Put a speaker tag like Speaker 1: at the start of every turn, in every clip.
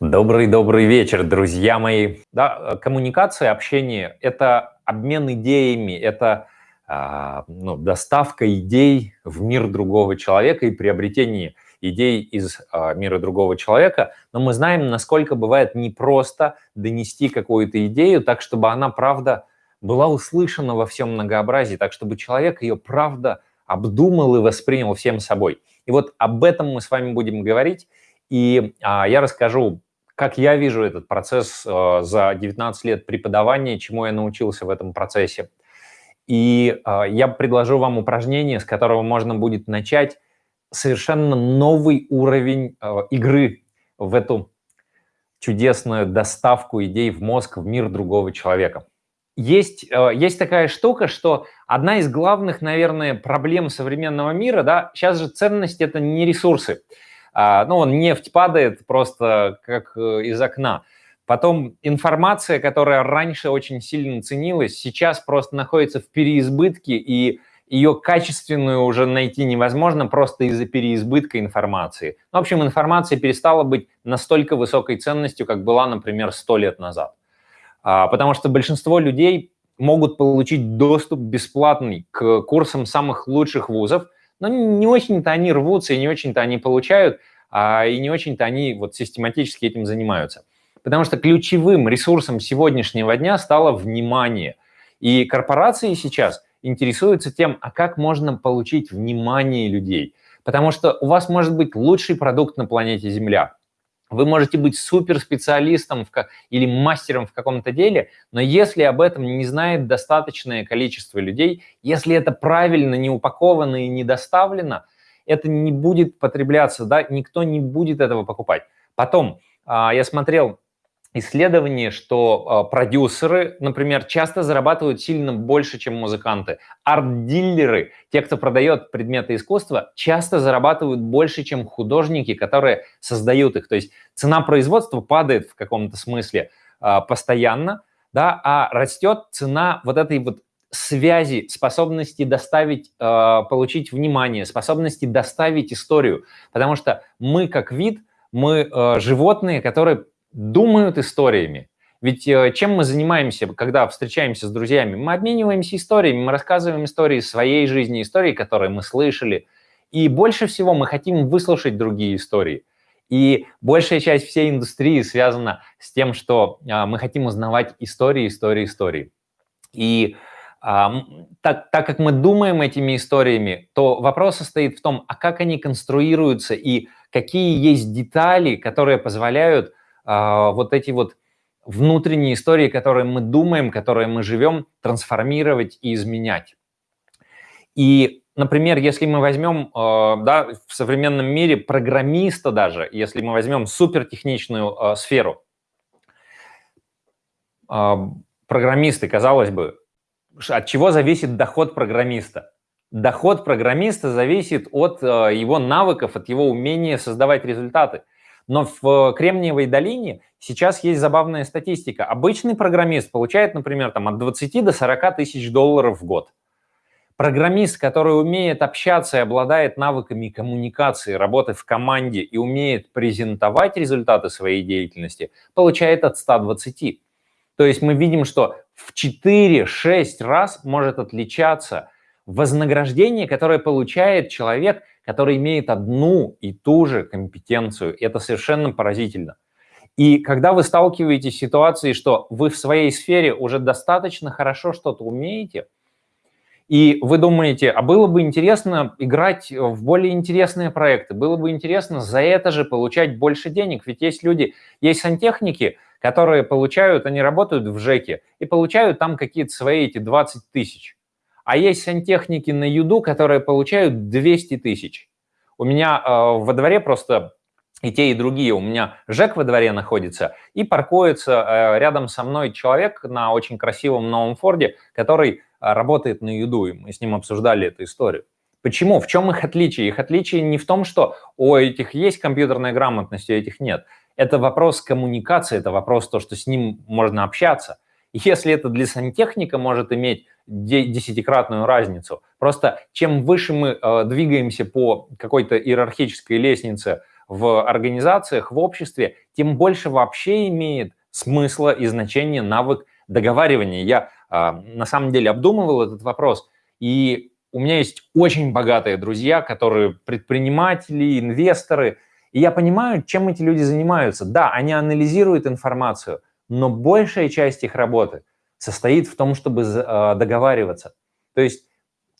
Speaker 1: Добрый-добрый вечер, друзья мои. Да, коммуникация, общение – это обмен идеями, это а, ну, доставка идей в мир другого человека и приобретение идей из а, мира другого человека. Но мы знаем, насколько бывает непросто донести какую-то идею так, чтобы она, правда, была услышана во всем многообразии, так, чтобы человек ее, правда, обдумал и воспринял всем собой. И вот об этом мы с вами будем говорить. И а, я расскажу как я вижу этот процесс э, за 19 лет преподавания, чему я научился в этом процессе. И э, я предложу вам упражнение, с которого можно будет начать совершенно новый уровень э, игры в эту чудесную доставку идей в мозг, в мир другого человека. Есть, есть такая штука, что одна из главных, наверное, проблем современного мира, да, сейчас же ценность – это не ресурсы. А, ну, он нефть падает просто как э, из окна. Потом информация, которая раньше очень сильно ценилась, сейчас просто находится в переизбытке, и ее качественную уже найти невозможно просто из-за переизбытка информации. Ну, в общем, информация перестала быть настолько высокой ценностью, как была, например, 100 лет назад. А, потому что большинство людей могут получить доступ бесплатный к курсам самых лучших вузов – но не очень-то они рвутся, и не очень-то они получают, и не очень-то они вот систематически этим занимаются. Потому что ключевым ресурсом сегодняшнего дня стало внимание. И корпорации сейчас интересуются тем, а как можно получить внимание людей. Потому что у вас может быть лучший продукт на планете Земля, вы можете быть суперспециалистом в, или мастером в каком-то деле, но если об этом не знает достаточное количество людей, если это правильно не упаковано и не доставлено, это не будет потребляться, да, никто не будет этого покупать. Потом, а, я смотрел исследование, что а, продюсеры, например, часто зарабатывают сильно больше, чем музыканты. Арт-дилеры, те, кто продает предметы искусства, часто зарабатывают больше, чем художники, которые создают их. То есть цена производства падает в каком-то смысле а, постоянно, да, а растет цена вот этой вот связи, способности доставить, э, получить внимание, способности доставить историю. Потому что мы как вид, мы э, животные, которые думают историями. Ведь э, чем мы занимаемся, когда встречаемся с друзьями? Мы обмениваемся историями, мы рассказываем истории своей жизни, истории, которые мы слышали. И больше всего мы хотим выслушать другие истории. И большая часть всей индустрии связана с тем, что а, мы хотим узнавать истории, истории, истории. И а, так, так как мы думаем этими историями, то вопрос состоит в том, а как они конструируются и какие есть детали, которые позволяют а, вот эти вот внутренние истории, которые мы думаем, которые мы живем, трансформировать и изменять. И, например, если мы возьмем а, да, в современном мире программиста даже, если мы возьмем супертехничную а, сферу, программисты, казалось бы, от чего зависит доход программиста? Доход программиста зависит от его навыков, от его умения создавать результаты. Но в Кремниевой долине сейчас есть забавная статистика. Обычный программист получает, например, там, от 20 до 40 тысяч долларов в год. Программист, который умеет общаться и обладает навыками коммуникации, работы в команде и умеет презентовать результаты своей деятельности, получает от 120. То есть мы видим, что в 4-6 раз может отличаться вознаграждение, которое получает человек, который имеет одну и ту же компетенцию. Это совершенно поразительно. И когда вы сталкиваетесь с ситуацией, что вы в своей сфере уже достаточно хорошо что-то умеете, и вы думаете, а было бы интересно играть в более интересные проекты, было бы интересно за это же получать больше денег, ведь есть люди, есть сантехники, которые получают, они работают в ЖЭКе и получают там какие-то свои эти 20 тысяч. А есть сантехники на юду, которые получают 200 тысяч. У меня э, во дворе просто и те, и другие. У меня ЖЭК во дворе находится, и паркуется э, рядом со мной человек на очень красивом новом Форде, который работает на юду, и мы с ним обсуждали эту историю. Почему? В чем их отличие? Их отличие не в том, что у этих есть компьютерная грамотность, у этих нет. Это вопрос коммуникации, это вопрос то, что с ним можно общаться. Если это для сантехника может иметь десятикратную разницу, просто чем выше мы э, двигаемся по какой-то иерархической лестнице в организациях, в обществе, тем больше вообще имеет смысла и значения навык договаривания. Я а, на самом деле обдумывал этот вопрос, и у меня есть очень богатые друзья, которые предприниматели, инвесторы, и я понимаю, чем эти люди занимаются. Да, они анализируют информацию, но большая часть их работы состоит в том, чтобы а, договариваться. То есть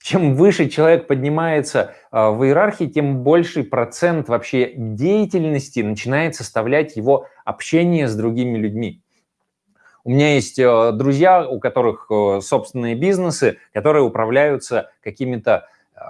Speaker 1: чем выше человек поднимается а, в иерархии, тем больший процент вообще деятельности начинает составлять его общение с другими людьми. У меня есть э, друзья, у которых э, собственные бизнесы, которые управляются какими-то э,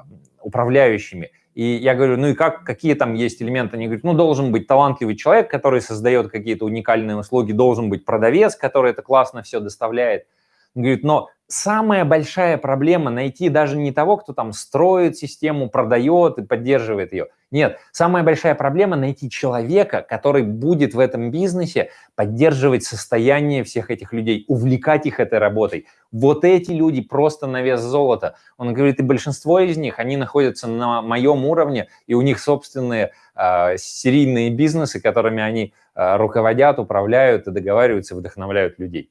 Speaker 1: управляющими. И я говорю, ну и как, какие там есть элементы? Они говорят, ну должен быть талантливый человек, который создает какие-то уникальные услуги, должен быть продавец, который это классно все доставляет. Говорит, но самая большая проблема найти даже не того, кто там строит систему, продает и поддерживает ее. Нет, самая большая проблема найти человека, который будет в этом бизнесе поддерживать состояние всех этих людей, увлекать их этой работой. Вот эти люди просто на вес золота. Он говорит, и большинство из них, они находятся на моем уровне, и у них собственные э, серийные бизнесы, которыми они э, руководят, управляют и договариваются, вдохновляют людей.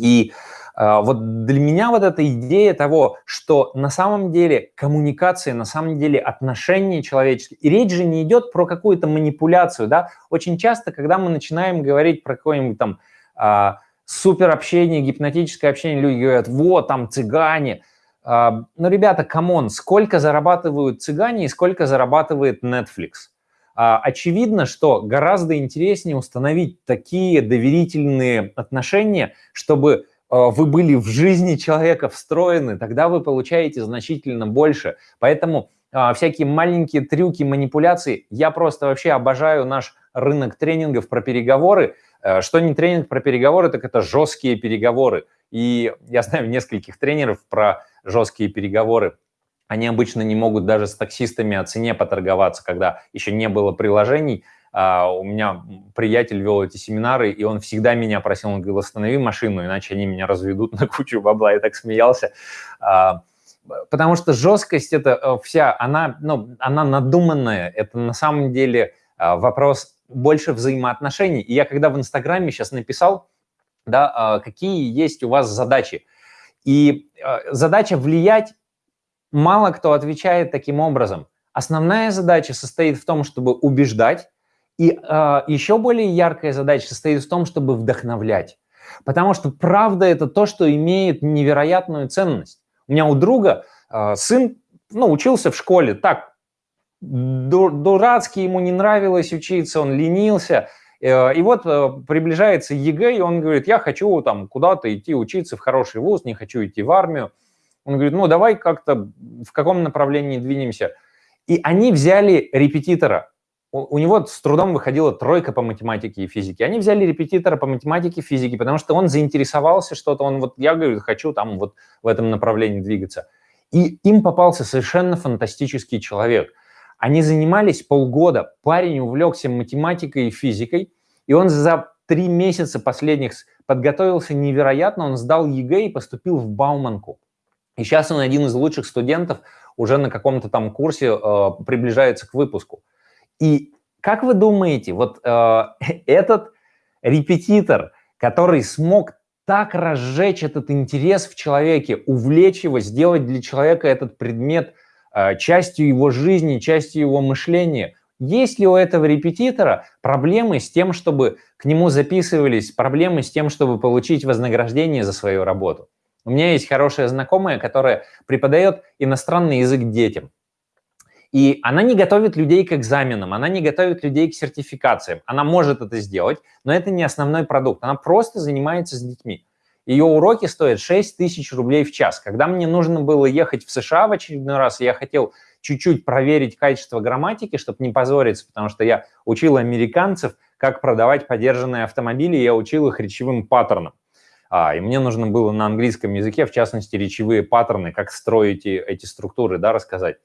Speaker 1: И а, вот для меня вот эта идея того, что на самом деле коммуникация, на самом деле отношения человеческие, и речь же не идет про какую-то манипуляцию, да, очень часто, когда мы начинаем говорить про какое-нибудь там а, супер гипнотическое общение, люди говорят, вот, там цыгане, а, ну, ребята, come on, сколько зарабатывают цыгане и сколько зарабатывает Netflix? Очевидно, что гораздо интереснее установить такие доверительные отношения, чтобы а, вы были в жизни человека встроены, тогда вы получаете значительно больше. Поэтому а, всякие маленькие трюки, манипуляции, я просто вообще обожаю наш рынок тренингов про переговоры. Э, что не тренинг про переговоры, так это жесткие переговоры. И я знаю нескольких тренеров про жесткие переговоры. Они обычно не могут даже с таксистами о цене поторговаться, когда еще не было приложений, а, у меня приятель вел эти семинары, и он всегда меня просил, он говорил, останови машину, иначе они меня разведут на кучу бабла. Я так смеялся. А, потому что жесткость это э, вся, она, ну, она надуманная. Это на самом деле а, вопрос больше взаимоотношений. И я когда в Инстаграме сейчас написал, да, какие есть у вас задачи. И задача влиять, мало кто отвечает таким образом. Основная задача состоит в том, чтобы убеждать, и э, еще более яркая задача состоит в том, чтобы вдохновлять. Потому что правда это то, что имеет невероятную ценность. У меня у друга э, сын ну, учился в школе так, дурацкий, ему не нравилось учиться, он ленился. Э, и вот э, приближается ЕГЭ, и он говорит, я хочу там куда-то идти учиться в хороший вуз, не хочу идти в армию. Он говорит, ну давай как-то в каком направлении двинемся. И они взяли репетитора, у, него с трудом выходила тройка по математике и физике. Они взяли репетитора по математике и физике, потому что он заинтересовался что-то, он вот, я говорю, хочу там вот в этом направлении двигаться. И им попался совершенно фантастический человек. Они занимались полгода, парень увлекся математикой и физикой, и он за три месяца последних подготовился невероятно, он сдал ЕГЭ и поступил в Бауманку. И сейчас он один из лучших студентов, уже на каком-то там курсе э, приближается к выпуску. И как вы думаете, вот э, этот репетитор, который смог так разжечь этот интерес в человеке, увлечь его, сделать для человека этот предмет э, частью его жизни, частью его мышления, есть ли у этого репетитора проблемы с тем, чтобы к нему записывались, проблемы с тем, чтобы получить вознаграждение за свою работу? У меня есть хорошая знакомая, которая преподает иностранный язык детям. И она не готовит людей к экзаменам, она не готовит людей к сертификациям. Она может это сделать, но это не основной продукт. Она просто занимается с детьми. Ее уроки стоят 6 тысяч рублей в час. Когда мне нужно было ехать в США в очередной раз, я хотел чуть-чуть проверить качество грамматики, чтобы не позориться, потому что я учил американцев, как продавать подержанные автомобили, я учил их речевым паттернам. А, и мне нужно было на английском языке, в частности, речевые паттерны, как строить эти структуры, да, рассказать.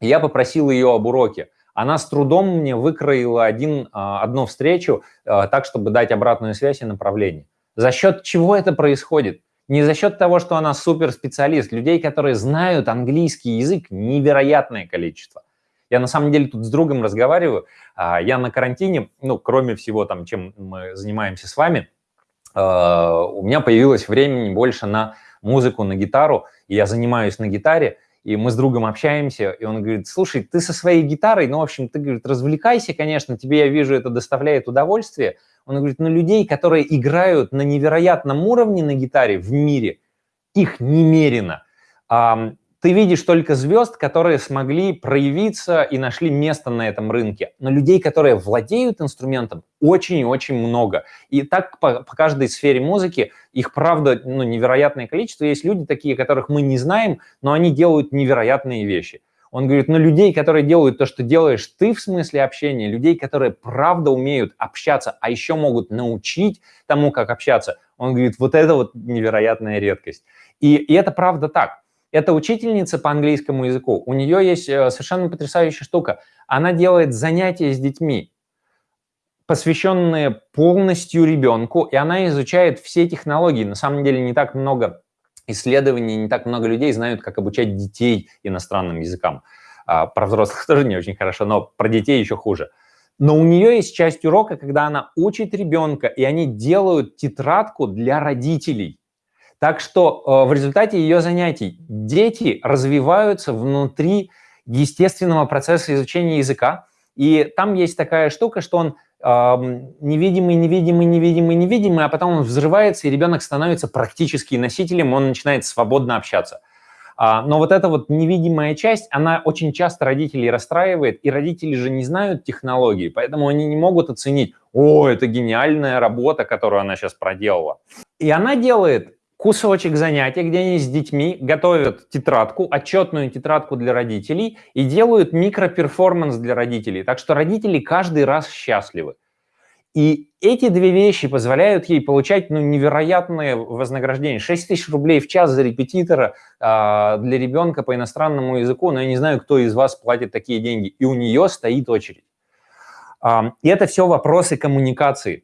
Speaker 1: Я попросил ее об уроке. Она с трудом мне выкроила один, а, одну встречу а, так, чтобы дать обратную связь и направление. За счет чего это происходит? Не за счет того, что она суперспециалист. Людей, которые знают английский язык, невероятное количество. Я на самом деле тут с другом разговариваю. А, я на карантине, ну, кроме всего там, чем мы занимаемся с вами, у меня появилось времени больше на музыку, на гитару, и я занимаюсь на гитаре, и мы с другом общаемся, и он говорит, слушай, ты со своей гитарой, ну, в общем, ты, говорит, развлекайся, конечно, тебе, я вижу, это доставляет удовольствие. Он говорит, но людей, которые играют на невероятном уровне на гитаре в мире, их немерено ты видишь только звезд, которые смогли проявиться и нашли место на этом рынке. Но людей, которые владеют инструментом, очень и очень много. И так по, по каждой сфере музыки их, правда, ну, невероятное количество. Есть люди такие, которых мы не знаем, но они делают невероятные вещи. Он говорит, но людей, которые делают то, что делаешь ты в смысле общения, людей, которые правда умеют общаться, а еще могут научить тому, как общаться, он говорит, вот это вот невероятная редкость. И, и это правда так. Это учительница по английскому языку. У нее есть э, совершенно потрясающая штука. Она делает занятия с детьми, посвященные полностью ребенку, и она изучает все технологии. На самом деле не так много исследований, не так много людей знают, как обучать детей иностранным языкам. А, про взрослых тоже не очень хорошо, но про детей еще хуже. Но у нее есть часть урока, когда она учит ребенка, и они делают тетрадку для родителей. Так что э, в результате ее занятий дети развиваются внутри естественного процесса изучения языка. И там есть такая штука, что он невидимый, невидимый, невидимый, невидимый, а потом он взрывается, и ребенок становится практически носителем, он начинает свободно общаться. А, но вот эта вот невидимая часть, она очень часто родителей расстраивает, и родители же не знают технологии, поэтому они не могут оценить, о, это гениальная работа, которую она сейчас проделала. И она делает кусочек занятия, где они с детьми готовят тетрадку, отчетную тетрадку для родителей и делают микроперформанс для родителей. Так что родители каждый раз счастливы. И эти две вещи позволяют ей получать ну, невероятное вознаграждение. 6 тысяч рублей в час за репетитора э, для ребенка по иностранному языку, но я не знаю, кто из вас платит такие деньги. И у нее стоит очередь. Э, и это все вопросы коммуникации.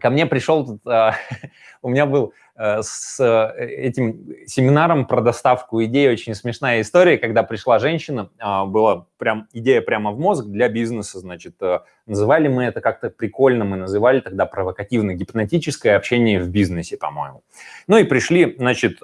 Speaker 1: Ко мне пришел, э, у меня был Э, с э, этим семинаром про доставку идей очень смешная история, когда пришла женщина, а, была прям идея прямо в мозг для бизнеса, значит, э, называли мы это как-то прикольно, мы называли тогда провокативно-гипнотическое общение в бизнесе, по-моему. Ну и пришли, значит,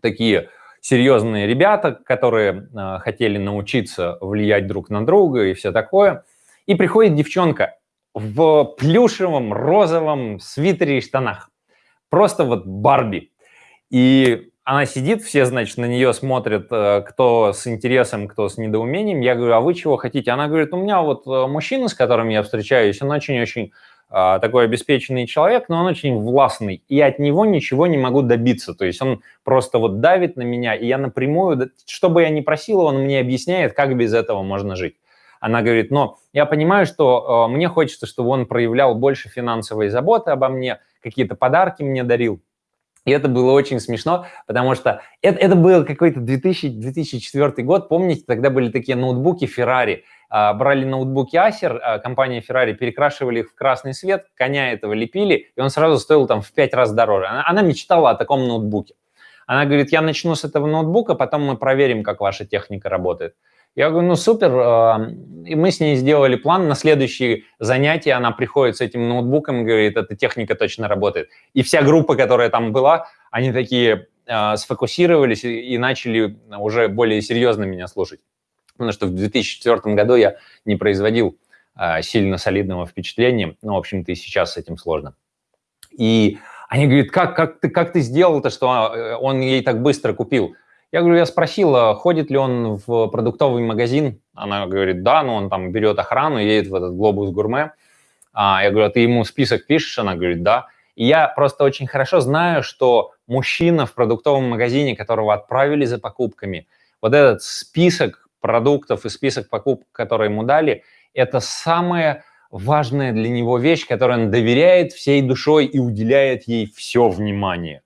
Speaker 1: такие серьезные ребята, которые хотели научиться влиять друг на друга и все такое. И приходит девчонка в плюшевом розовом свитере и штанах просто вот Барби. И она сидит, все, значит, на нее смотрят, э, кто с интересом, кто с недоумением. Я говорю, а вы чего хотите? Она говорит, у меня вот э, мужчина, с которым я встречаюсь, он очень-очень а, такой обеспеченный человек, но он очень властный, и от него ничего не могу добиться. То есть он просто вот давит на меня, и я напрямую, что бы я ни просил, он мне объясняет, как без этого можно жить. Она говорит, но я понимаю, что э, мне хочется, чтобы он проявлял больше финансовой заботы обо мне, какие-то подарки мне дарил. И это было очень смешно, потому что это, это был какой-то 2000, 2004 год. Помните, тогда были такие ноутбуки Ferrari. А, брали ноутбуки Acer, а, компания Ferrari, перекрашивали их в красный цвет, коня этого лепили, и он сразу стоил там в 5 раз дороже. Она, она мечтала о таком ноутбуке. Она говорит, я начну с этого ноутбука, потом мы проверим, как ваша техника работает. Я говорю, ну супер, а, и мы с ней сделали план, на следующее занятие она приходит с этим ноутбуком и говорит, эта техника точно работает. И вся группа, которая там была, они такие э, сфокусировались и, начали уже более серьезно меня слушать. Потому что в 2004 году я не производил э, сильно солидного впечатления, ну, в общем-то, и сейчас с этим сложно. И они говорят, как, как, ты, как ты сделал-то, что он ей так быстро купил? Я говорю, я спросила, ходит ли он в продуктовый магазин. Она говорит, да, но он там берет охрану, едет в этот глобус гурме. А, я говорю, а ты ему список пишешь? Она говорит, да. И я просто очень хорошо знаю, что мужчина в продуктовом магазине, которого отправили за покупками, вот этот список продуктов и список покупок, которые ему дали, это самая важная для него вещь, которую он доверяет всей душой и уделяет ей все внимание.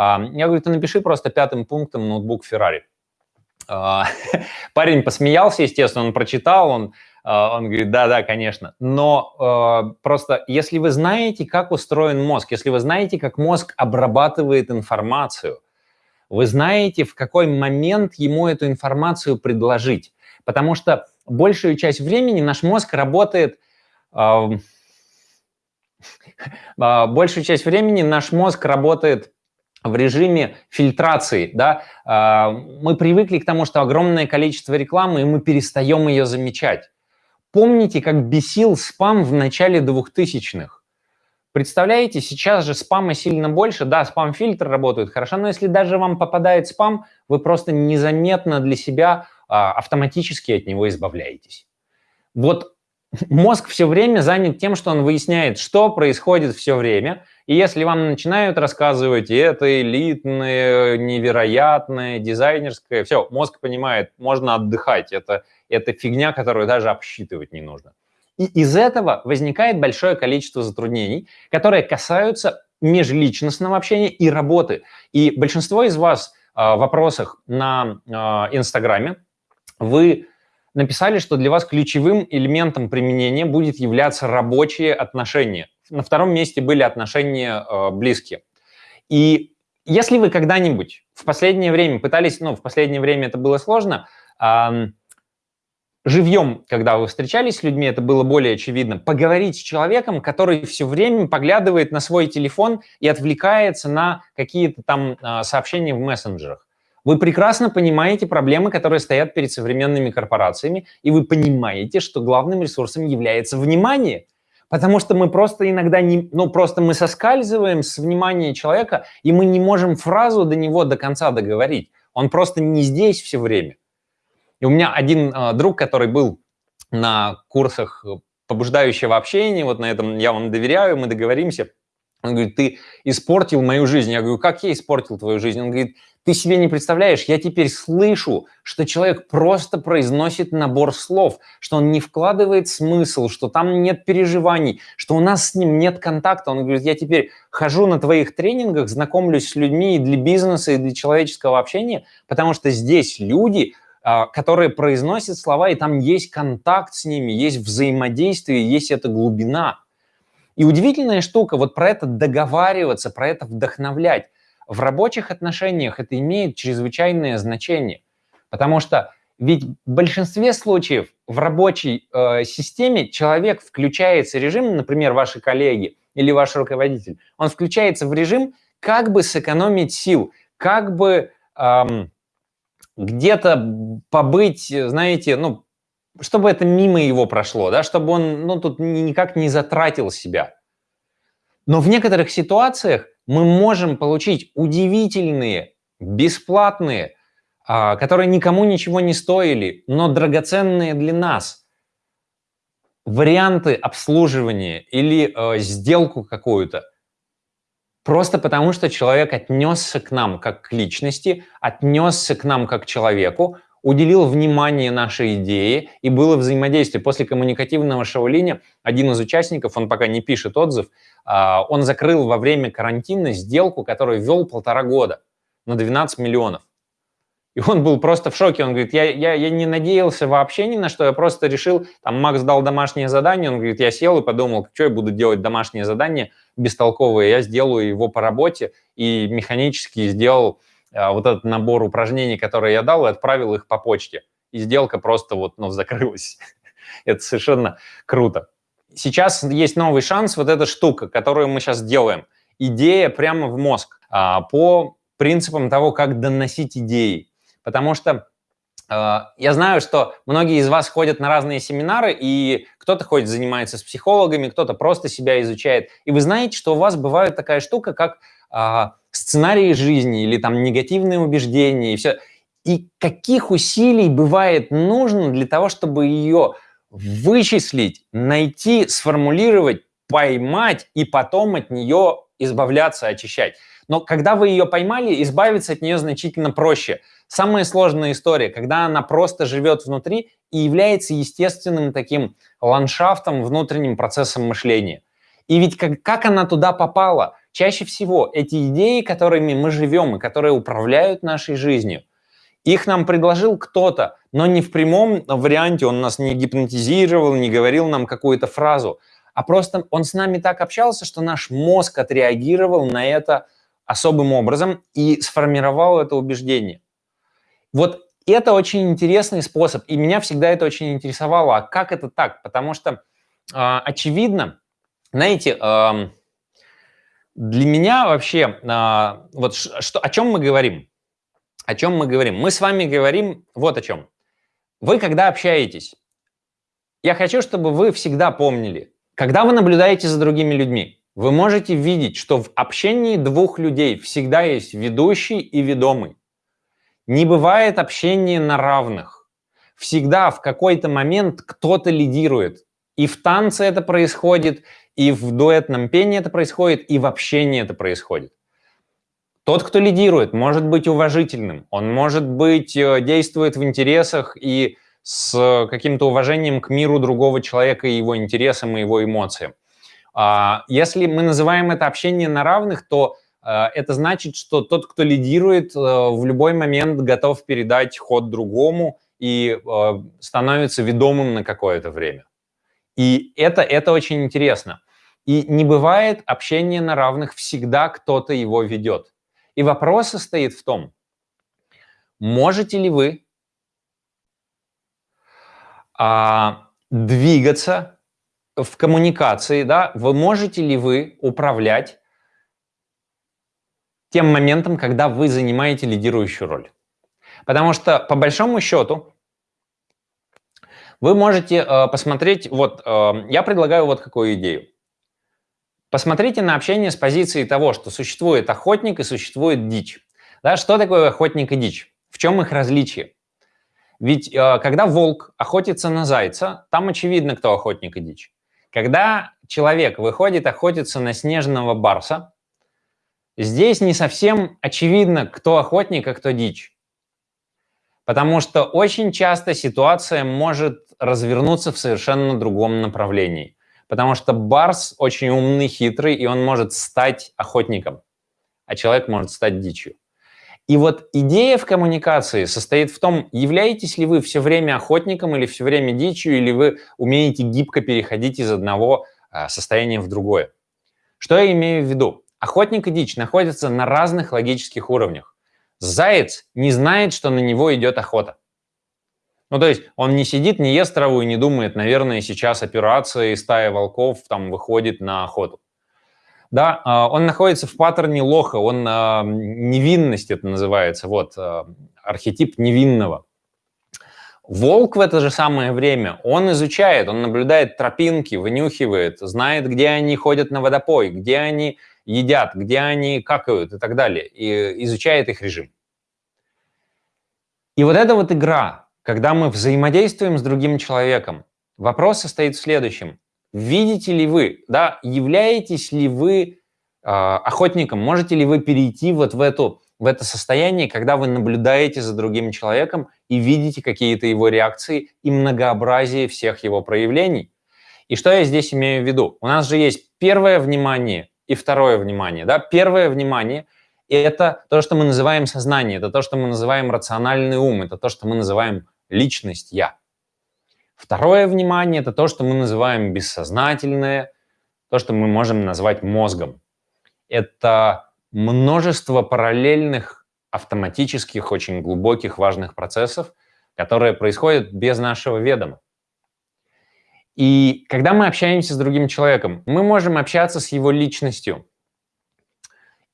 Speaker 1: Я говорю, ты напиши просто пятым пунктом ноутбук Ferrari. А, парень посмеялся, естественно, он прочитал, он, а, он говорит, да-да, конечно. Но а, просто если вы знаете, как устроен мозг, если вы знаете, как мозг обрабатывает информацию, вы знаете, в какой момент ему эту информацию предложить. Потому что большую часть времени наш мозг работает... Большую часть времени наш мозг работает в режиме фильтрации, да, мы привыкли к тому, что огромное количество рекламы, и мы перестаем ее замечать. Помните, как бесил спам в начале 2000-х? Представляете, сейчас же спама сильно больше. Да, спам-фильтр работает хорошо, но если даже вам попадает спам, вы просто незаметно для себя а, автоматически от него избавляетесь. Вот мозг все время занят тем, что он выясняет, что происходит все время. И если вам начинают рассказывать, это элитное, невероятное, дизайнерское, все, мозг понимает, можно отдыхать. Это, это фигня, которую даже обсчитывать не нужно. И из этого возникает большое количество затруднений, которые касаются межличностного общения и работы. И большинство из вас а, в вопросах на а, Инстаграме вы написали, что для вас ключевым элементом применения будет являться рабочие отношения. На втором месте были отношения э, близкие. И если вы когда-нибудь в последнее время пытались, ну, в последнее время это было сложно, э, живьем, когда вы встречались с людьми, это было более очевидно, поговорить с человеком, который все время поглядывает на свой телефон и отвлекается на какие-то там а, сообщения в мессенджерах. Вы прекрасно понимаете проблемы, которые стоят перед современными корпорациями, и вы понимаете, что главным ресурсом является внимание. Потому что мы просто иногда не, ну просто мы соскальзываем с внимания человека, и мы не можем фразу до него до конца договорить. Он просто не здесь все время. И у меня один э, друг, который был на курсах побуждающего общения, вот на этом я вам доверяю, мы договоримся. Он говорит, ты испортил мою жизнь. Я говорю, как я испортил твою жизнь? Он говорит, ты себе не представляешь, я теперь слышу, что человек просто произносит набор слов, что он не вкладывает смысл, что там нет переживаний, что у нас с ним нет контакта. Он говорит, я теперь хожу на твоих тренингах, знакомлюсь с людьми и для бизнеса, и для человеческого общения, потому что здесь люди, а, которые произносят слова, и там есть контакт с ними, есть взаимодействие, есть эта глубина. И удивительная штука, вот про это договариваться, про это вдохновлять. В рабочих отношениях это имеет чрезвычайное значение, потому что ведь в большинстве случаев в рабочей э, системе человек включается режим, например, ваши коллеги или ваш руководитель, он включается в режим, как бы сэкономить сил, как бы эм, где-то побыть, знаете, ну, чтобы это мимо его прошло, да, чтобы он, ну, тут никак не затратил себя. Но в некоторых ситуациях мы можем получить удивительные, бесплатные, а, которые никому ничего не стоили, но драгоценные для нас варианты обслуживания или э, сделку какую-то, Просто потому, что человек отнесся к нам как к личности, отнесся к нам как к человеку, уделил внимание нашей идее и было взаимодействие. После коммуникативного шоу-линия один из участников, он пока не пишет отзыв, он закрыл во время карантина сделку, которую вел полтора года на 12 миллионов. И он был просто в шоке. Он говорит, я, я, я не надеялся вообще ни на что, я просто решил, там Макс дал домашнее задание, он говорит, я сел и подумал, что я буду делать домашнее задание бестолковое, я сделаю его по работе и механически сделал а, вот этот набор упражнений, которые я дал, и отправил их по почте. И сделка просто вот, ну, закрылась. Это совершенно круто. Сейчас есть новый шанс, вот эта штука, которую мы сейчас делаем. Идея прямо в мозг а, по принципам того, как доносить идеи потому что э, я знаю, что многие из вас ходят на разные семинары, и кто-то ходит, занимается с психологами, кто-то просто себя изучает. И вы знаете, что у вас бывает такая штука, как э, сценарии жизни или там негативные убеждения и все. И каких усилий бывает нужно для того, чтобы ее вычислить, найти, сформулировать, поймать и потом от нее избавляться, очищать. Но когда вы ее поймали, избавиться от нее значительно проще – Самая сложная история, когда она просто живет внутри и является естественным таким ландшафтом, внутренним процессом мышления. И ведь как, как она туда попала? Чаще всего эти идеи, которыми мы живем и которые управляют нашей жизнью, их нам предложил кто-то, но не в прямом варианте, он нас не гипнотизировал, не говорил нам какую-то фразу, а просто он с нами так общался, что наш мозг отреагировал на это особым образом и сформировал это убеждение. Вот это очень интересный способ, и меня всегда это очень интересовало. А как это так? Потому что, э, очевидно, знаете, э, для меня вообще, э, вот что, о чем мы говорим? О чем мы говорим? Мы с вами говорим вот о чем. Вы, когда общаетесь, я хочу, чтобы вы всегда помнили, когда вы наблюдаете за другими людьми, вы можете видеть, что в общении двух людей всегда есть ведущий и ведомый. Не бывает общения на равных. Всегда в какой-то момент кто-то лидирует. И в танце это происходит, и в дуэтном пении это происходит, и в общении это происходит. Тот, кто лидирует, может быть уважительным, он может быть э, действует в интересах и с каким-то уважением к миру другого человека и его интересам и его эмоциям. А, если мы называем это общение на равных, то э, это значит, что тот, кто лидирует, э, в любой момент готов передать ход другому и становится ведомым на какое-то время. И это, это очень интересно. И не бывает общения на равных, всегда кто-то его ведет. И вопрос состоит в том, можете ли вы а, двигаться в коммуникации, да, вы можете ли вы управлять тем моментом, когда вы занимаете лидирующую роль. Потому что, по большому счету, вы можете э, посмотреть, вот, э, я предлагаю вот какую идею. Посмотрите на общение с позиции того, что существует охотник и существует дичь. Да, что такое охотник и дичь? В чем их различие? Ведь э, когда волк охотится на зайца, там очевидно, кто охотник и дичь. Когда человек выходит охотиться на снежного барса, здесь не совсем очевидно, кто охотник, а кто дичь. Потому что очень часто ситуация может развернуться в совершенно другом направлении. Потому что барс очень умный, хитрый, и он может стать охотником, а человек может стать дичью. И вот идея в коммуникации состоит в том, являетесь ли вы все время охотником или все время дичью, или вы умеете гибко переходить из одного а, состояния в другое. Что я имею в виду? Охотник и дичь находятся на разных логических уровнях. Заяц не знает, что на него идет охота. Ну, то есть он не сидит, не ест траву и не думает, наверное, сейчас операция и стая волков там выходит на охоту. Да, а, он находится в паттерне лоха, он а, невинность это называется, вот, а, архетип невинного. Волк в это же самое время, он изучает, он наблюдает тропинки, вынюхивает, знает, где они ходят на водопой, где они едят, где они какают и так далее, и изучает их режим. И вот эта вот игра, когда мы взаимодействуем с другим человеком, вопрос состоит в следующем. Видите ли вы, да, являетесь ли вы э, охотником, можете ли вы перейти вот в, эту, в это состояние, когда вы наблюдаете за другим человеком и видите какие-то его реакции и многообразие всех его проявлений? И что я здесь имею в виду? У нас же есть первое внимание и второе внимание. Да? Первое внимание – это то, что мы называем сознание, это то, что мы называем рациональный ум, это то, что мы называем личность «я». Второе внимание – это то, что мы называем бессознательное, то, что мы можем назвать мозгом. Это множество параллельных, автоматических, очень глубоких, важных процессов, которые происходят без нашего ведома. И когда мы общаемся с другим человеком, мы можем общаться с его личностью.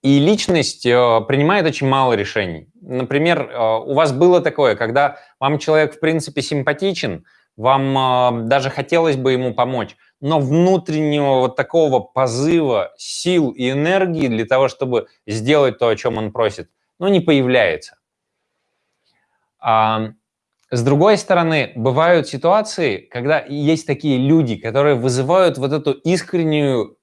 Speaker 1: И личность э, принимает очень мало решений. Например, э, у вас было такое, когда вам человек в принципе симпатичен, вам э, даже хотелось бы ему помочь, но внутреннего вот такого позыва, сил и энергии для того, чтобы сделать то, о чем он просит, ну, не появляется. А, с другой стороны, бывают ситуации, когда есть такие люди, которые вызывают вот эту искреннюю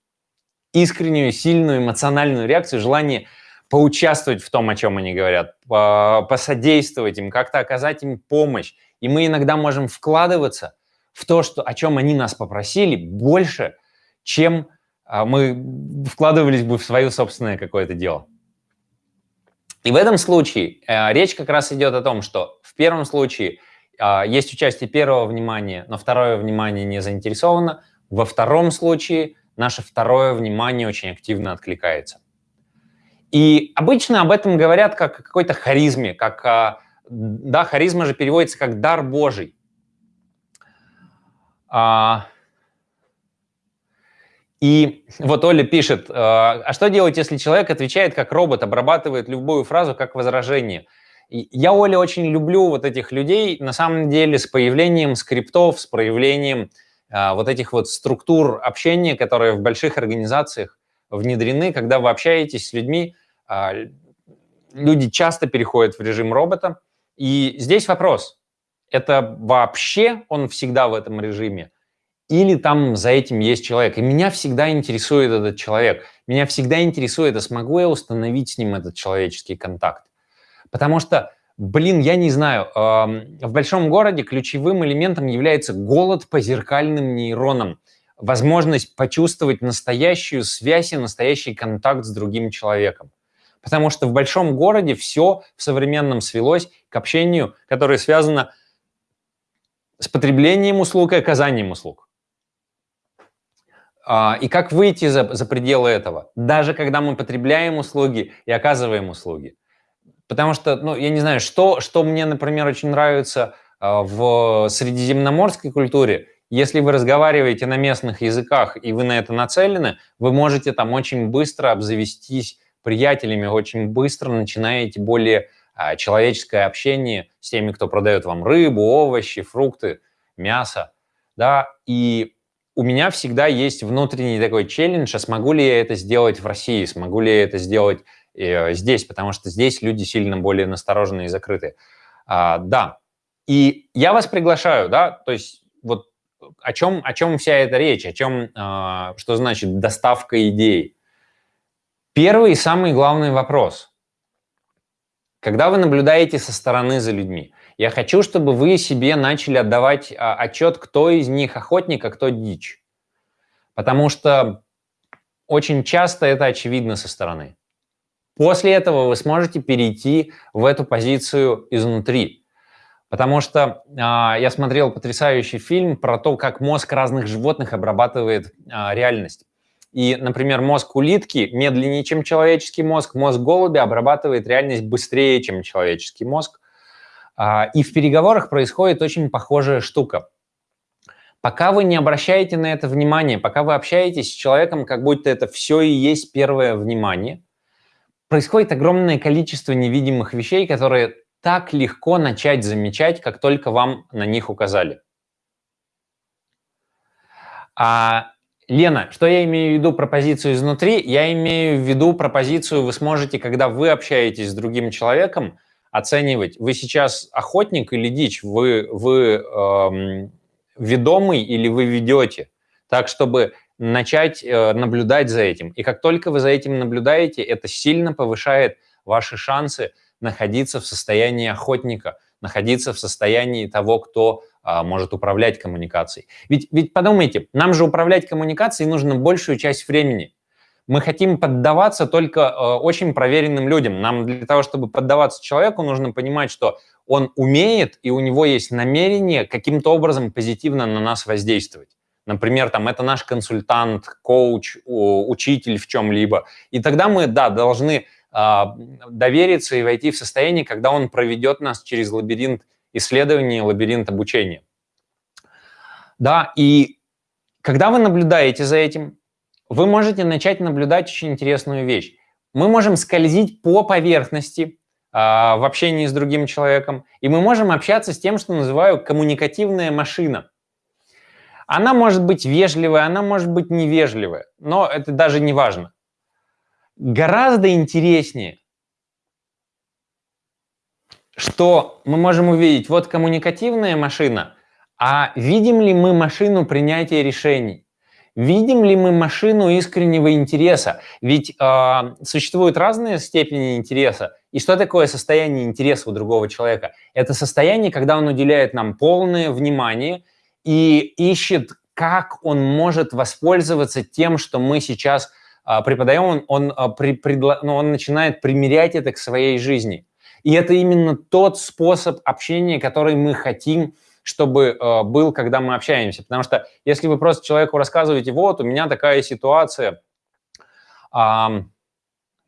Speaker 1: искреннюю, сильную эмоциональную реакцию, желание поучаствовать в том, о чем они говорят, посодействовать им, как-то оказать им помощь. И мы иногда можем вкладываться в то, что, о чем они нас попросили, больше, чем а, мы вкладывались бы в свое собственное какое-то дело. И в этом случае э, речь как раз идет о том, что в первом случае э, есть участие первого внимания, но второе внимание не заинтересовано. Во втором случае наше второе внимание очень активно откликается. И обычно об этом говорят как о какой-то харизме, как Да, харизма же переводится как дар Божий. А, и вот Оля пишет, а что делать, если человек отвечает как робот, обрабатывает любую фразу как возражение? Я, Оля, очень люблю вот этих людей, на самом деле, с появлением скриптов, с проявлением а, вот этих вот структур общения, которые в больших организациях внедрены, когда вы общаетесь с людьми, а, люди часто переходят в режим робота. И здесь вопрос, это вообще он всегда в этом режиме? Или там за этим есть человек? И меня всегда интересует этот человек. Меня всегда интересует, а смогу я установить с ним этот человеческий контакт? Потому что Блин, я не знаю. В большом городе ключевым элементом является голод по зеркальным нейронам. Возможность почувствовать настоящую связь и настоящий контакт с другим человеком. Потому что в большом городе все в современном свелось к общению, которое связано с потреблением услуг и оказанием услуг. А, и как выйти за, за пределы этого? Даже когда мы потребляем услуги и оказываем услуги. Потому что, ну, я не знаю, что, что мне, например, очень нравится а, в средиземноморской культуре, если вы разговариваете на местных языках и вы на это нацелены, вы можете там очень быстро обзавестись приятелями, очень быстро начинаете более а, человеческое общение с теми, кто продает вам рыбу, овощи, фрукты, мясо, да, и у меня всегда есть внутренний такой челлендж, а смогу ли я это сделать в России, смогу ли я это сделать э, здесь, потому что здесь люди сильно более настороженные и закрытые. А, да, и я вас приглашаю, да, то есть вот о чем, о чем вся эта речь, о чем, а, что значит доставка идей. Первый и самый главный вопрос. Когда вы наблюдаете со стороны за людьми, я хочу, чтобы вы себе начали отдавать а, отчет, кто из них охотник, а кто дичь. Потому что очень часто это очевидно со стороны. После этого вы сможете перейти в эту позицию изнутри. Потому что э, я смотрел потрясающий фильм про то, как мозг разных животных обрабатывает э, реальность. И, например, мозг улитки медленнее, чем человеческий мозг, мозг голубя обрабатывает реальность быстрее, чем человеческий мозг. Э, и в переговорах происходит очень похожая штука. Пока вы не обращаете на это внимание, пока вы общаетесь с человеком, как будто это все и есть первое внимание – происходит огромное количество невидимых вещей, которые так легко начать замечать, как только вам на них указали. А, Лена, что я имею в виду про позицию изнутри? Я имею в виду про позицию, вы сможете, когда вы общаетесь с другим человеком, оценивать, вы сейчас охотник или дичь, вы, вы эм, ведомый или вы ведете. Так, чтобы начать э, наблюдать за этим. И как только вы за этим наблюдаете, это сильно повышает ваши шансы находиться в состоянии охотника, находиться в состоянии того, кто а, может управлять коммуникацией. Ведь, ведь подумайте, нам же управлять коммуникацией нужно большую часть времени. Мы хотим поддаваться только э, очень проверенным людям. Нам для того, чтобы поддаваться человеку, нужно понимать, что он умеет и у него есть намерение каким-то образом позитивно на нас воздействовать. Например, там это наш консультант, коуч, учитель в чем-либо. И тогда мы, да, должны э, довериться и войти в состояние, когда он проведет нас через лабиринт исследований, лабиринт обучения. Да, и когда вы наблюдаете за этим, вы можете начать наблюдать очень интересную вещь. Мы можем скользить по поверхности э, в общении с другим человеком, и мы можем общаться с тем, что называю коммуникативная машина – она может быть вежливая, она может быть невежливая, но это даже не важно. Гораздо интереснее, что мы можем увидеть, вот коммуникативная машина, а видим ли мы машину принятия решений? Видим ли мы машину искреннего интереса? Ведь э, существуют разные степени интереса. И что такое состояние интереса у другого человека? Это состояние, когда он уделяет нам полное внимание и ищет, как он может воспользоваться тем, что мы сейчас а, преподаем, он, он, а, при, предло, ну, он начинает примерять это к своей жизни. И это именно тот способ общения, который мы хотим, чтобы э, был, когда мы общаемся. Потому что если вы просто человеку рассказываете, вот, у меня такая ситуация, э,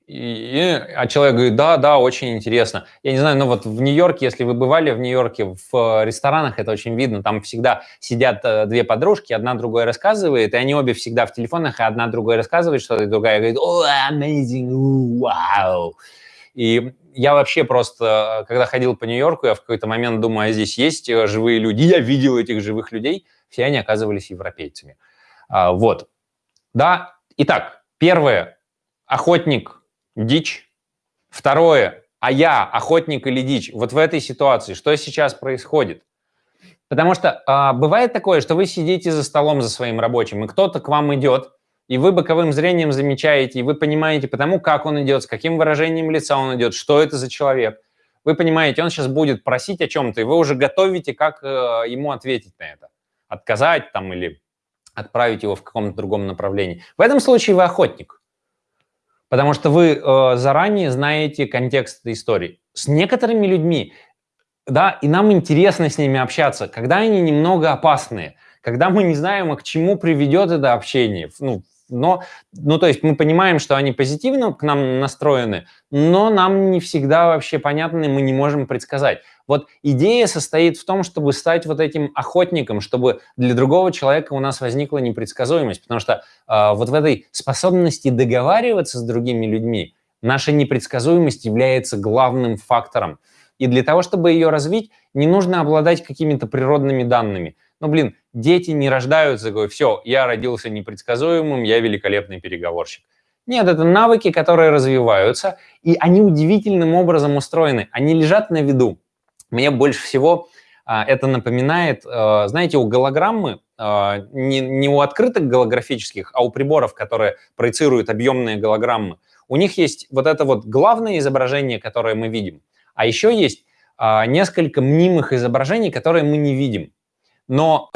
Speaker 1: И, а человек говорит, да, да, очень интересно. Я не знаю, но вот в Нью-Йорке, если вы бывали в Нью-Йорке, в ресторанах это очень видно, там всегда сидят э, две подружки, одна другой рассказывает, и они обе всегда в телефонах, и одна другой рассказывает что-то, и другая говорит, о, amazing, вау. И я вообще просто, когда ходил по Нью-Йорку, я в какой-то момент думаю, а здесь есть э, живые люди, я видел этих живых людей, все они оказывались европейцами. А, вот. Да, итак, первое, охотник дичь. Второе, а я охотник или дичь? Вот в этой ситуации что сейчас происходит? Потому что а, бывает такое, что вы сидите за столом за своим рабочим, и кто-то к вам идет, и вы боковым зрением замечаете, и вы понимаете потому, как он идет, с каким выражением лица он идет, что это за человек. Вы понимаете, он сейчас будет просить о чем-то, и вы уже готовите, как э, ему ответить на это. Отказать там или отправить его в каком-то другом направлении. В этом случае вы охотник. Потому что вы э, заранее знаете контекст этой истории. С некоторыми людьми, да, и нам интересно с ними общаться, когда они немного опасные, когда мы не знаем, а к чему приведет это общение, ну, но, ну, то есть мы понимаем, что они позитивно к нам настроены, но нам не всегда вообще понятно, и мы не можем предсказать. Вот идея состоит в том, чтобы стать вот этим охотником, чтобы для другого человека у нас возникла непредсказуемость, потому что э, вот в этой способности договариваться с другими людьми наша непредсказуемость является главным фактором. И для того, чтобы ее развить, не нужно обладать какими-то природными данными. Ну, блин, дети не рождаются, говорят, все, я родился непредсказуемым, я великолепный переговорщик. Нет, это навыки, которые развиваются, и они удивительным образом устроены. Они лежат на виду. Мне больше всего а, это напоминает, а, знаете, у голограммы, а, не, не у открытых голографических, а у приборов, которые проецируют объемные голограммы, у них есть вот это вот главное изображение, которое мы видим, а еще есть несколько мнимых изображений, которые мы не видим. Но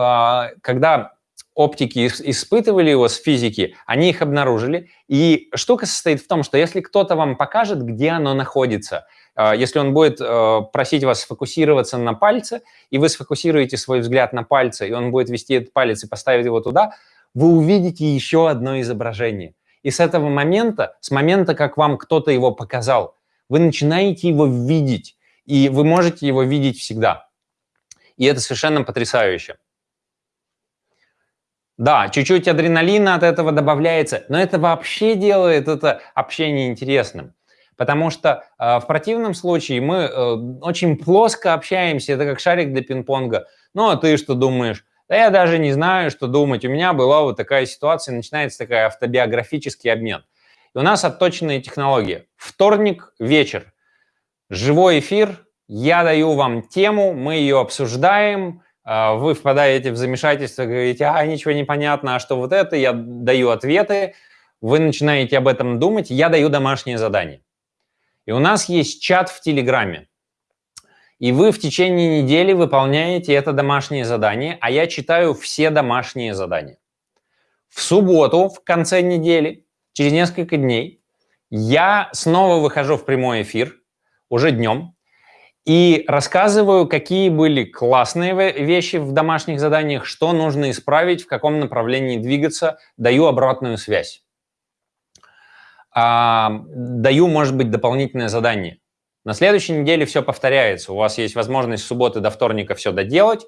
Speaker 1: когда оптики испытывали его с физики, они их обнаружили. И штука состоит в том, что если кто-то вам покажет, где оно находится, если он будет а, просить вас сфокусироваться на пальце, и вы сфокусируете свой взгляд на пальце, и он будет вести этот палец и поставить его туда, вы увидите еще одно изображение. И с этого момента, с момента, как вам кто-то его показал, вы начинаете его видеть, и вы можете его видеть всегда. И это совершенно потрясающе. Да, чуть-чуть адреналина от этого добавляется, но это вообще делает это общение интересным. Потому что э, в противном случае мы э, очень плоско общаемся, это как шарик для пинг-понга. Ну, а ты что думаешь? Да я даже не знаю, что думать. У меня была вот такая ситуация, начинается такая автобиографический обмен. И у нас отточенная технология. Вторник, вечер. Живой эфир, я даю вам тему, мы ее обсуждаем, а, вы впадаете в замешательство, говорите, а, ничего не понятно, а что вот это, я даю ответы, вы начинаете об этом думать, я даю домашнее задание. И у нас есть чат в Телеграме. И вы в течение недели выполняете это домашнее задание, а я читаю все домашние задания. В субботу, в конце недели, через несколько дней, я снова выхожу в прямой эфир, уже днем, и рассказываю, какие были классные вещи в домашних заданиях, что нужно исправить, в каком направлении двигаться, даю обратную связь. А, даю, может быть, дополнительное задание. На следующей неделе все повторяется. У вас есть возможность с субботы до вторника все доделать.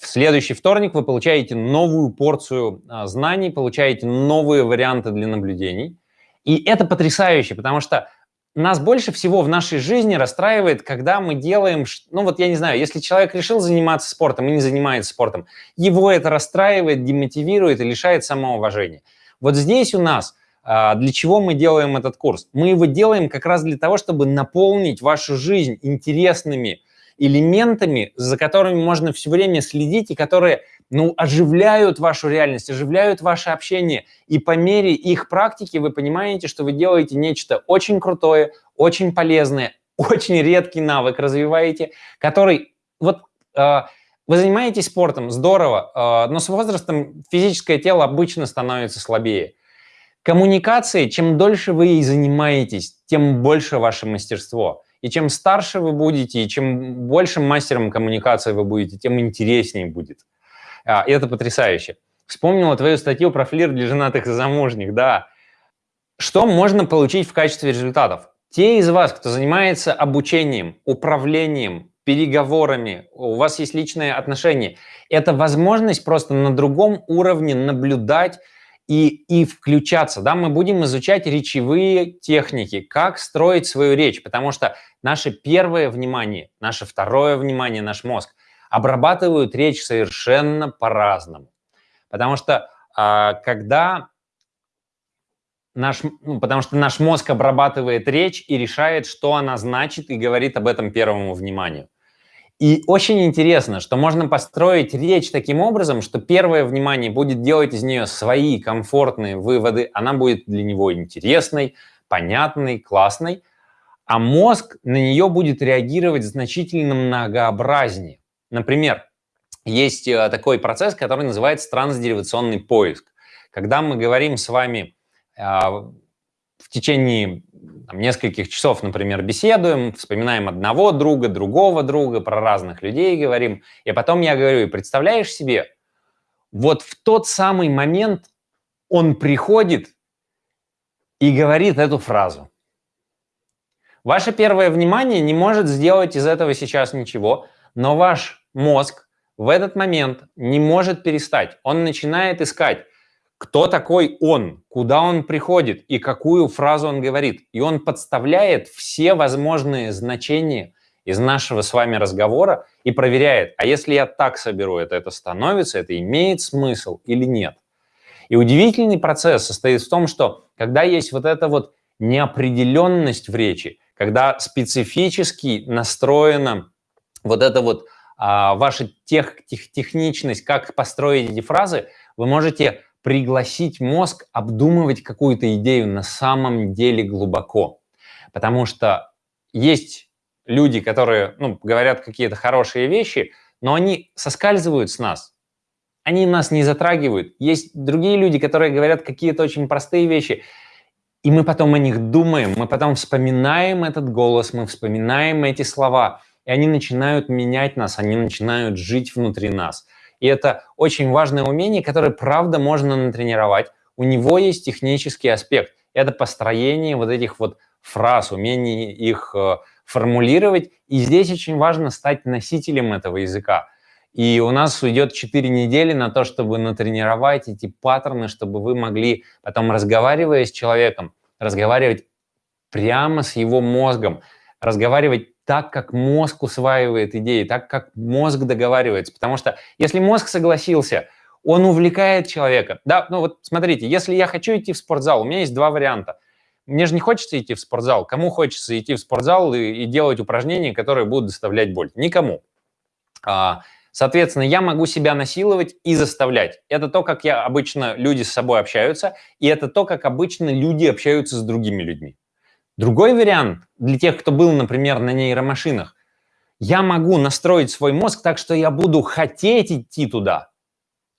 Speaker 1: В следующий вторник вы получаете новую порцию а, знаний, получаете новые варианты для наблюдений. И это потрясающе, потому что нас больше всего в нашей жизни расстраивает, когда мы делаем, ну вот я не знаю, если человек решил заниматься спортом и не занимается спортом, его это расстраивает, демотивирует и лишает самоуважения. Вот здесь у нас для чего мы делаем этот курс? Мы его делаем как раз для того, чтобы наполнить вашу жизнь интересными элементами, за которыми можно все время следить и которые ну, оживляют вашу реальность, оживляют ваше общение. И по мере их практики вы понимаете, что вы делаете нечто очень крутое, очень полезное, очень редкий навык развиваете, который вот э, вы занимаетесь спортом, здорово, э, но с возрастом физическое тело обычно становится слабее. Коммуникации, чем дольше вы ей занимаетесь, тем больше ваше мастерство. И чем старше вы будете, и чем большим мастером коммуникации вы будете, тем интереснее будет. А, и это потрясающе. Вспомнила твою статью про флир для женатых и замужних, да. Что можно получить в качестве результатов? Те из вас, кто занимается обучением, управлением, переговорами, у вас есть личные отношения, это возможность просто на другом уровне наблюдать и, и включаться. Да? Мы будем изучать речевые техники, как строить свою речь, потому что наше первое внимание, наше второе внимание, наш мозг обрабатывают речь совершенно по-разному. Потому что а, когда наш, ну, потому что наш мозг обрабатывает речь и решает, что она значит, и говорит об этом первому вниманию. И очень интересно, что можно построить речь таким образом, что первое внимание будет делать из нее свои комфортные выводы, она будет для него интересной, понятной, классной, а мозг на нее будет реагировать значительно многообразнее. Например, есть э, такой процесс, который называется трансдеривационный поиск. Когда мы говорим с вами а, в течение там, нескольких часов, например, беседуем, вспоминаем одного друга, другого друга, про разных людей говорим, и потом я говорю, и представляешь себе, вот в тот самый момент он приходит и говорит эту фразу. Ваше первое внимание не может сделать из этого сейчас ничего, но ваш мозг в этот момент не может перестать. Он начинает искать, кто такой он, куда он приходит и какую фразу он говорит. И он подставляет все возможные значения из нашего с вами разговора и проверяет, а если я так соберу это, это становится, это имеет смысл или нет. И удивительный процесс состоит в том, что когда есть вот эта вот неопределенность в речи, когда специфически настроена вот эта вот а, ваша тех, тех, техничность, как построить эти фразы, вы можете пригласить мозг обдумывать какую-то идею на самом деле глубоко. Потому что есть люди, которые ну, говорят какие-то хорошие вещи, но они соскальзывают с нас, они нас не затрагивают. Есть другие люди, которые говорят какие-то очень простые вещи, и мы потом о них думаем, мы потом вспоминаем этот голос, мы вспоминаем эти слова, и они начинают менять нас, они начинают жить внутри нас – и это очень важное умение, которое, правда, можно натренировать. У него есть технический аспект. Это построение вот этих вот фраз, умение их э, формулировать. И здесь очень важно стать носителем этого языка. И у нас уйдет 4 недели на то, чтобы натренировать эти паттерны, чтобы вы могли потом, разговаривая с человеком, разговаривать прямо с его мозгом, разговаривать так, как мозг усваивает идеи, так, как мозг договаривается. Потому что если мозг согласился, он увлекает человека. Да, ну вот смотрите, если я хочу идти в спортзал, у меня есть два варианта. Мне же не хочется идти в спортзал. Кому хочется идти в спортзал и, и делать упражнения, которые будут доставлять боль? Никому. А, соответственно, я могу себя насиловать и заставлять. Это то, как я обычно люди с собой общаются, и это то, как обычно люди общаются с другими людьми. Другой вариант для тех, кто был, например, на нейромашинах, я могу настроить свой мозг так, что я буду хотеть идти туда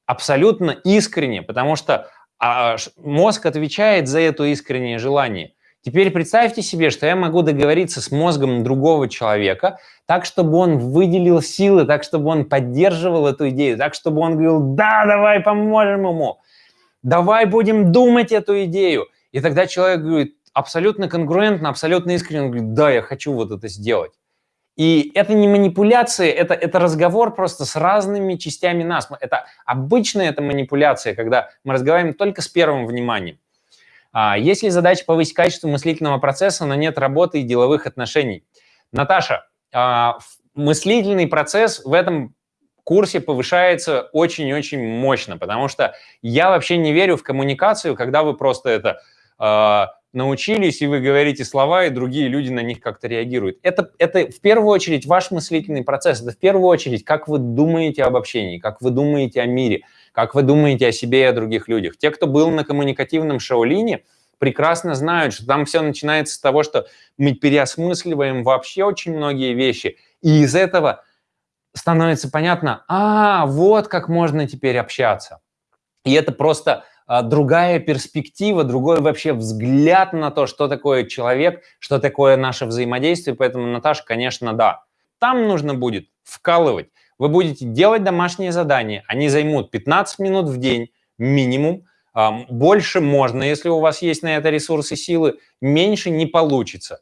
Speaker 1: абсолютно искренне, потому что а, мозг отвечает за это искреннее желание. Теперь представьте себе, что я могу договориться с мозгом другого человека так, чтобы он выделил силы, так, чтобы он поддерживал эту идею, так, чтобы он говорил, да, давай поможем ему, давай будем думать эту идею. И тогда человек говорит, абсолютно конгруентно, абсолютно искренне, говорит, да, я хочу вот это сделать. И это не манипуляция, это, это разговор просто с разными частями нас. Это обычная это манипуляция, когда мы разговариваем только с первым вниманием. А, есть ли задача повысить качество мыслительного процесса, но нет работы и деловых отношений? Наташа, а, мыслительный процесс в этом курсе повышается очень-очень мощно, потому что я вообще не верю в коммуникацию, когда вы просто это а, научились, и вы говорите слова, и другие люди на них как-то реагируют. Это, это в первую очередь ваш мыслительный процесс, это в первую очередь, как вы думаете об общении, как вы думаете о мире, как вы думаете о себе и о других людях. Те, кто был на коммуникативном шаолине, прекрасно знают, что там все начинается с того, что мы переосмысливаем вообще очень многие вещи, и из этого становится понятно, а, вот как можно теперь общаться. И это просто другая перспектива, другой вообще взгляд на то, что такое человек, что такое наше взаимодействие. Поэтому, Наташа, конечно, да. Там нужно будет вкалывать. Вы будете делать домашние задания. Они займут 15 минут в день минимум. Больше можно, если у вас есть на это ресурсы, силы, меньше не получится.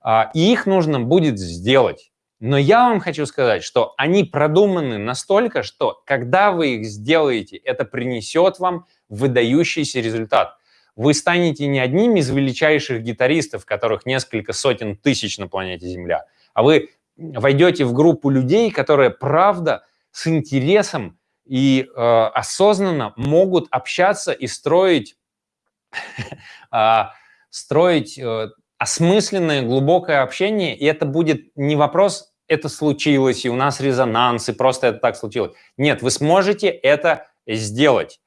Speaker 1: А, и их нужно будет сделать. Но я вам хочу сказать, что они продуманы настолько, что когда вы их сделаете, это принесет вам выдающийся результат. Вы станете не одним из величайших гитаристов, которых несколько сотен тысяч на планете Земля, а вы войдете в группу людей, которые, правда, с интересом и э, осознанно могут общаться и строить, э, строить э, осмысленное, глубокое общение, и это будет не вопрос «это случилось, и у нас резонанс, и просто это так случилось». Нет, вы сможете это сделать.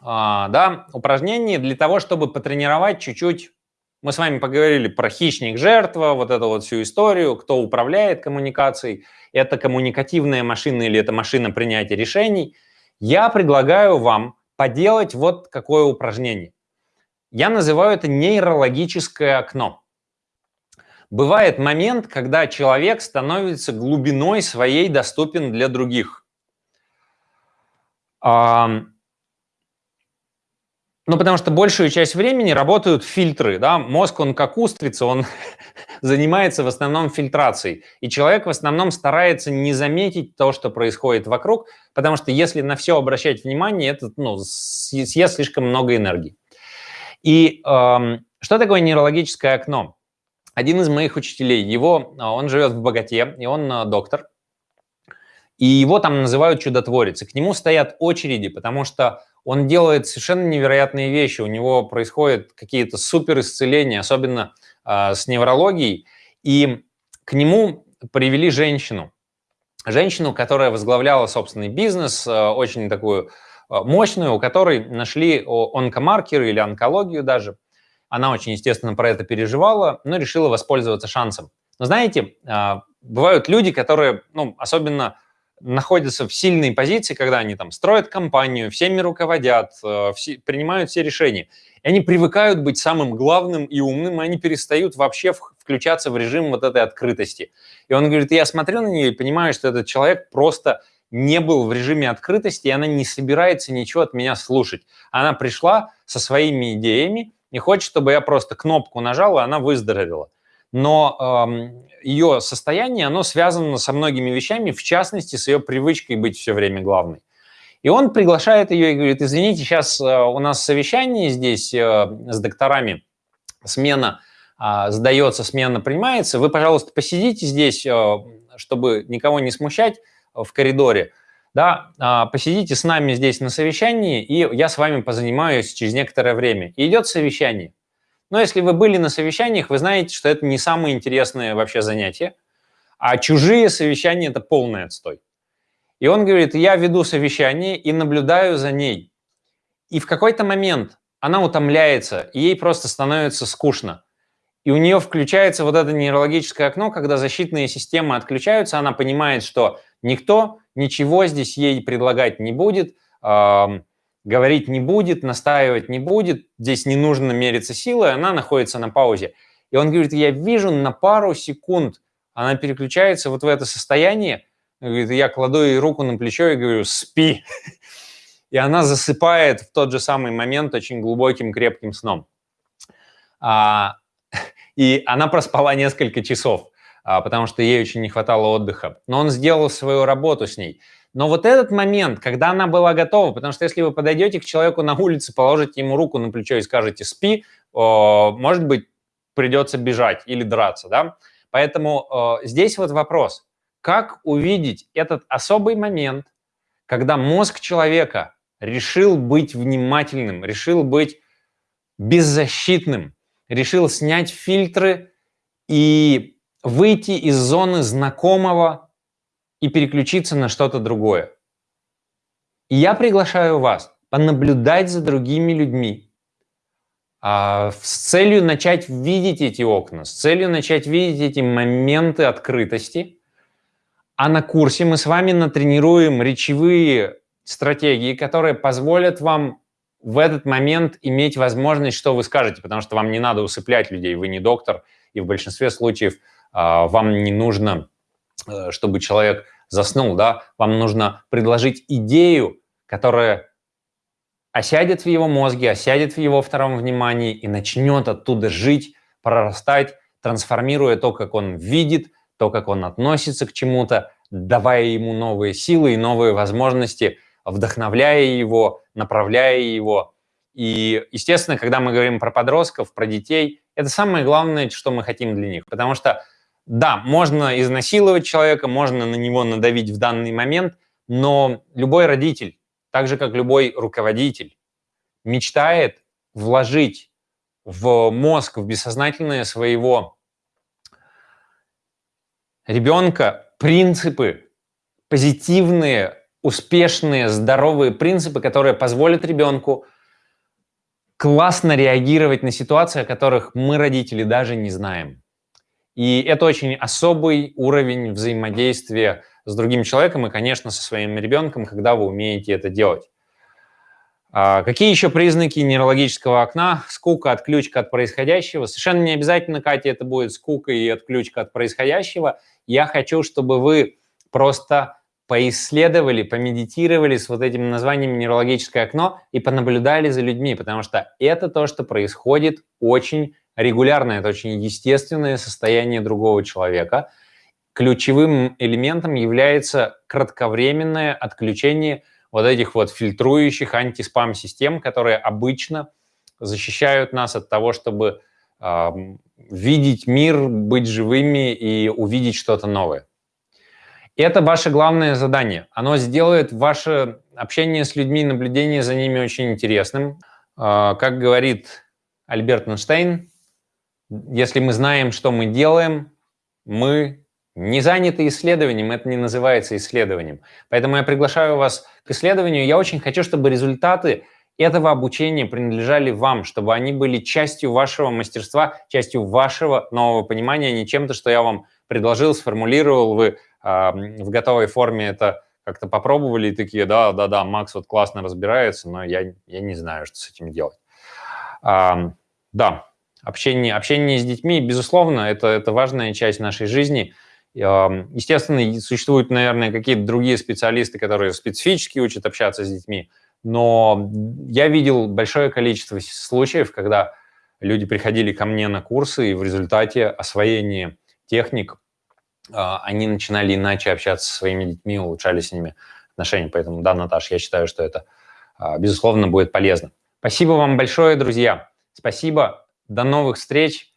Speaker 1: А, да, упражнение для того, чтобы потренировать чуть-чуть мы с вами поговорили про хищник-жертва, вот эту вот всю историю, кто управляет коммуникацией, это коммуникативная машина или это машина принятия решений. Я предлагаю вам поделать вот какое упражнение. Я называю это нейрологическое окно. Бывает момент, когда человек становится глубиной своей доступен для других. Ну, потому что большую часть времени работают фильтры. Да? Мозг, он как устрица, он занимается в основном фильтрацией. И человек в основном старается не заметить то, что происходит вокруг, потому что если на все обращать внимание, это ну, съест слишком много энергии. И эм, что такое нейрологическое окно? Один из моих учителей, его, а, он живет в Богате, и он э, доктор, и его там называют чудотворец. И к нему стоят очереди, потому что он делает совершенно невероятные вещи. У него происходят какие-то супер исцеления, особенно э, с неврологией. И к нему привели женщину. Женщину, которая возглавляла собственный бизнес, э, очень такую Э, мощную, у которой нашли онкомаркеры или онкологию даже. Она очень, естественно, про это переживала, но решила воспользоваться шансом. Но знаете, а, бывают люди, которые, ну, особенно находятся в сильной позиции, когда они там строят компанию, всеми руководят, э, все, принимают все решения. И они привыкают быть самым главным и умным, и они перестают вообще включаться в режим вот этой открытости. И он говорит, я смотрю на нее и понимаю, что этот человек просто не был в режиме открытости, и она не собирается ничего от меня слушать. Она пришла со своими идеями и хочет, чтобы я просто кнопку нажал, и она выздоровела. Но эм, ее состояние, оно связано со многими вещами, в частности, с ее привычкой быть все время главной. И он приглашает ее и говорит, извините, сейчас э, у нас совещание здесь э, с докторами, смена э, сдается, смена принимается, вы, пожалуйста, посидите здесь, э, чтобы никого не смущать, в коридоре, да, а, посидите с нами здесь на совещании, и я с вами позанимаюсь через некоторое время. И идет совещание. Но если вы были на совещаниях, вы знаете, что это не самое интересное вообще занятие, а чужие совещания – это полный отстой. И он говорит, я веду совещание и наблюдаю за ней. И в какой-то момент она утомляется, и ей просто становится скучно. И у нее включается вот это нейрологическое окно, когда защитные системы отключаются, она понимает, что никто ничего здесь ей предлагать не будет, говорить не будет, настаивать не будет, здесь не нужно мериться силой, она находится на паузе. И он говорит, я вижу на пару секунд, она переключается вот в это состояние, говорит, я кладу ей руку на плечо и говорю, спи. И она засыпает в тот же самый момент очень глубоким, крепким сном. А, и она проспала несколько часов, а, потому что ей очень не хватало отдыха. Но он сделал свою работу с ней. Но вот этот момент, когда она была готова, потому что если вы подойдете к человеку на улице, положите ему руку на плечо и скажете «спи», может быть, придется бежать или драться, да? Поэтому здесь вот вопрос, как увидеть этот особый момент, когда мозг человека решил быть внимательным, решил быть беззащитным, решил снять фильтры и выйти из зоны знакомого и переключиться на что-то другое. И я приглашаю вас понаблюдать за другими людьми а, с целью начать видеть эти окна, с целью начать видеть эти моменты открытости. А на курсе мы с вами натренируем речевые стратегии, которые позволят вам в этот момент иметь возможность, что вы скажете, потому что вам не надо усыплять людей, вы не доктор, и в большинстве случаев а, вам не нужно, чтобы человек заснул, да, вам нужно предложить идею, которая осядет в его мозге, осядет в его втором внимании и начнет оттуда жить, прорастать, трансформируя то, как он видит, то, как он относится к чему-то, давая ему новые силы и новые возможности, вдохновляя его, направляя его. И, естественно, когда мы говорим про подростков, про детей, это самое главное, что мы хотим для них. Потому что, да, можно изнасиловать человека, можно на него надавить в данный момент, но любой родитель, так же как любой руководитель, мечтает вложить в мозг, в бессознательное своего ребенка принципы, позитивные, успешные, здоровые принципы, которые позволят ребенку классно реагировать на ситуации, о которых мы, родители, даже не знаем. И это очень особый уровень взаимодействия с другим человеком и, конечно, со своим ребенком, когда вы умеете это делать. А какие еще признаки нейрологического окна? Скука, отключка от происходящего. Совершенно не обязательно, Катя, это будет скука и отключка от происходящего. Я хочу, чтобы вы просто поисследовали, помедитировали с вот этим названием нейрологическое окно и понаблюдали за людьми, потому что это то, что происходит очень регулярно, это очень естественное состояние другого человека. Ключевым элементом является кратковременное отключение вот этих вот фильтрующих антиспам-систем, которые обычно защищают нас от того, чтобы э, видеть мир, быть живыми и увидеть что-то новое. Это ваше главное задание. Оно сделает ваше общение с людьми, наблюдение за ними очень интересным. Э, как говорит Альберт Эйнштейн, если мы знаем, что мы делаем, мы не заняты исследованием, это не называется исследованием. Поэтому я приглашаю вас к исследованию. Я очень хочу, чтобы результаты этого обучения принадлежали вам, чтобы они были частью вашего мастерства, частью вашего нового понимания, а не чем-то, что я вам предложил, сформулировал, вы э, в готовой форме это как-то попробовали и такие, да, да, да, Макс вот классно разбирается, но я, я не знаю, что с этим делать. А, да, общение, общение с детьми, безусловно, это, это важная часть нашей жизни – Естественно, существуют, наверное, какие-то другие специалисты, которые специфически учат общаться с детьми, но я видел большое количество случаев, когда люди приходили ко мне на курсы, и в результате освоения техник а, они начинали иначе общаться со своими детьми, улучшали с ними отношения. Поэтому, да, Наташ, я считаю, что это, а, безусловно, будет полезно. Спасибо вам большое, друзья. Спасибо. До новых встреч.